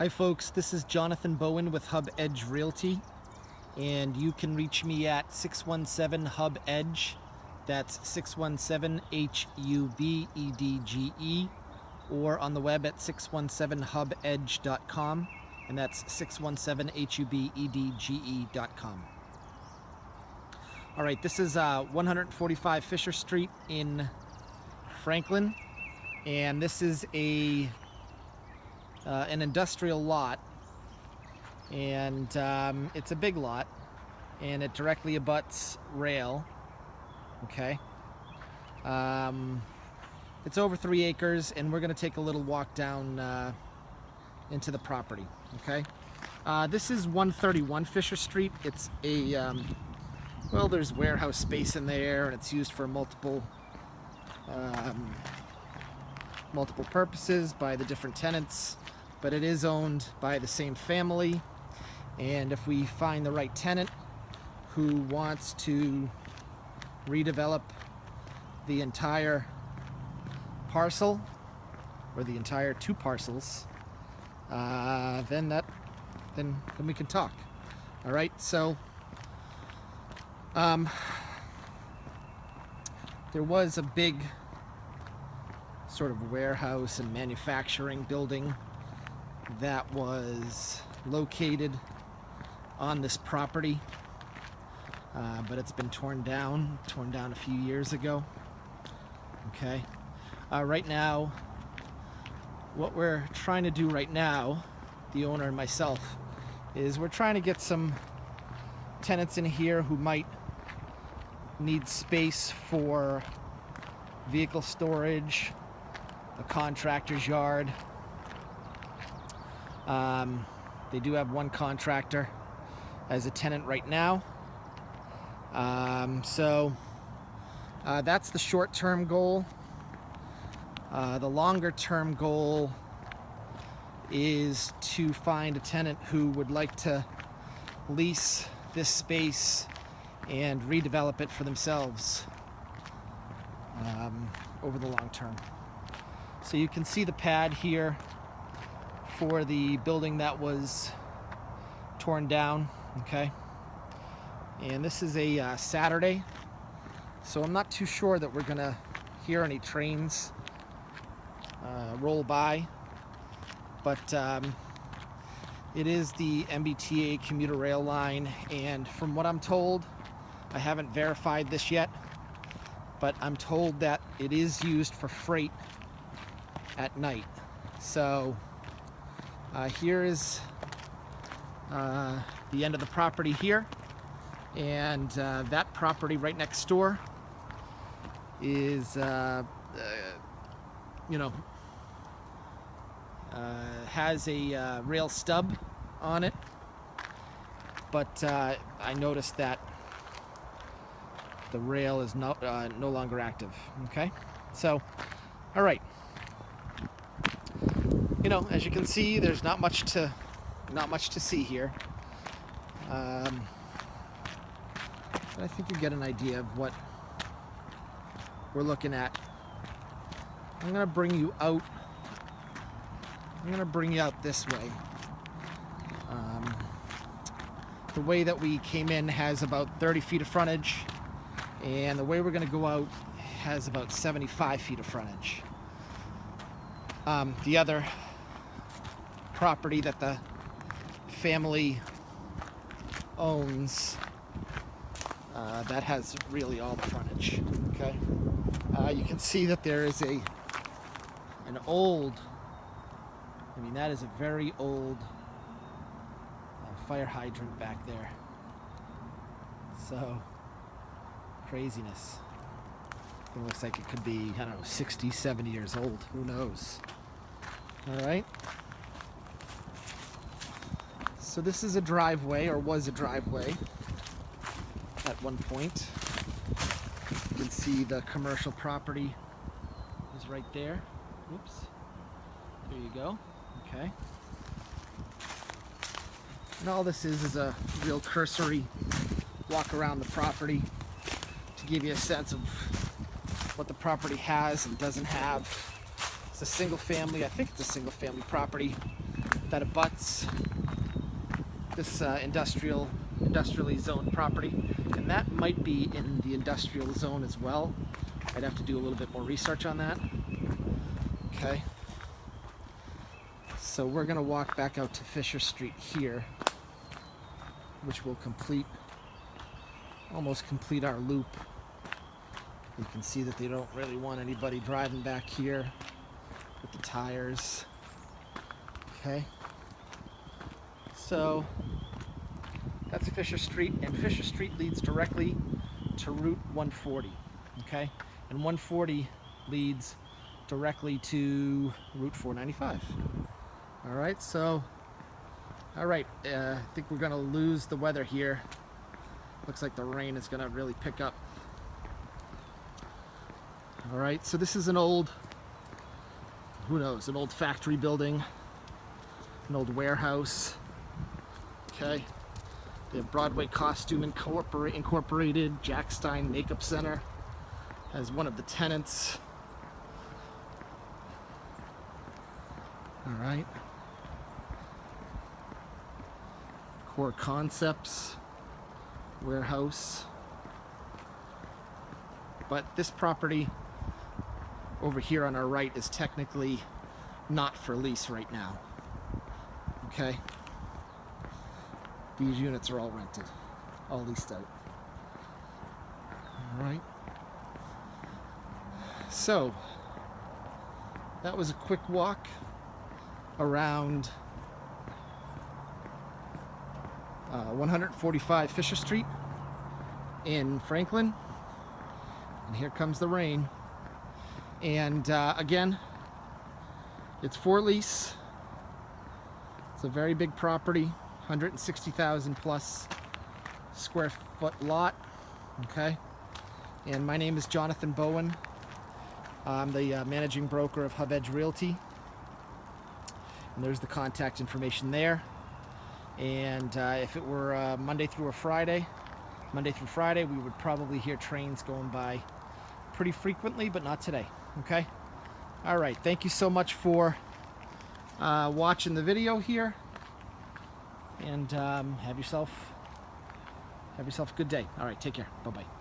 Hi folks, this is Jonathan Bowen with Hub Edge Realty and you can reach me at 617 Hub Edge. That's 617 H U B E D G E or on the web at 617hubedge.com and that's 617hubedge.com. All right, this is uh, 145 Fisher Street in Franklin and this is a uh, an industrial lot. And um, it's a big lot. And it directly abuts rail. Okay. Um, it's over three acres and we're gonna take a little walk down uh, into the property. Okay. Uh, this is 131 Fisher Street. It's a um, well there's warehouse space in there and it's used for multiple um, multiple purposes by the different tenants but it is owned by the same family. And if we find the right tenant who wants to redevelop the entire parcel or the entire two parcels uh, then that then then we can talk. All right so um, there was a big sort of warehouse and manufacturing building that was located on this property uh, but it's been torn down torn down a few years ago okay? Uh, right now what we're trying to do right now the owner and myself is we're trying to get some tenants in here who might need space for vehicle storage a contractor's yard um, they do have one contractor as a tenant right now. Um, so uh, that's the short-term goal. Uh, the longer-term goal is to find a tenant who would like to lease this space and redevelop it for themselves um, over the long term. So you can see the pad here for the building that was torn down okay? And this is a uh, Saturday so I'm not too sure that we're gonna hear any trains uh, roll by but um, it is the MBTA commuter rail line and from what I'm told I haven't verified this yet but I'm told that it is used for freight at night. So uh, here is uh, the end of the property here. And uh, that property right next door is uh, uh you know uh, has a rail stub on it. But I noticed that the rail is no, no longer active okay? So all right you know as you can see there's not much to not much to see here. Um, but I think you get an idea of what we're looking at. I'm to bring you out. I'm to bring you out this way. Um, the way that we came in has about 30 feet of frontage and the way we're to go out has about 75 feet of frontage. Um, the other property that the family owns. Uh, that has really all the frontage okay? Uh, you can see that there is a an old I mean that is a very old uh, fire hydrant back there. So craziness. It looks like it could be I don't know 60 70 years old. Who knows? All right so this is a driveway, or was a driveway at one point. You can see the commercial property is right there. Oops. There you go. Okay. And all this is is a real cursory walk around the property to give you a sense of what the property has and doesn't have. It's a single family, I think it's a single family property that abuts this uh, industrial, industrially zoned property. And that might be in the industrial zone as well. I'd have to do a little bit more research on that. Okay. So we're gonna walk back out to Fisher Street here, which will complete, almost complete our loop. You can see that they don't really want anybody driving back here with the tires. Okay. So that's Fisher Street, and Fisher Street leads directly to Route 140. Okay, and 140 leads directly to Route 495. All right, so all right, uh, I think we're gonna lose the weather here. Looks like the rain is gonna really pick up. All right, so this is an old, who knows, an old factory building, an old warehouse. Okay, have Broadway Costume Incorpor- Incorporated, Jack Stein Makeup Center as one of the tenants. All right. Core Concepts warehouse. But this property over here on our right is technically not for lease right now. Okay? These units are all rented, all leased out. All right. So, that was a quick walk around uh, 145 Fisher Street in Franklin. And here comes the rain. And uh, again, it's for lease. It's a very big property, 160,000 plus square foot lot. Okay. And my name is Jonathan Bowen. I'm the uh, managing broker of Hub Edge Realty. And there's the contact information there. And uh, if it were uh, Monday through a Friday, Monday through Friday, we would probably hear trains going by pretty frequently, but not today. Okay? All right. Thank you so much for uh, watching the video here. And um, have yourself have yourself a good day. All right. Take care. Bye-bye.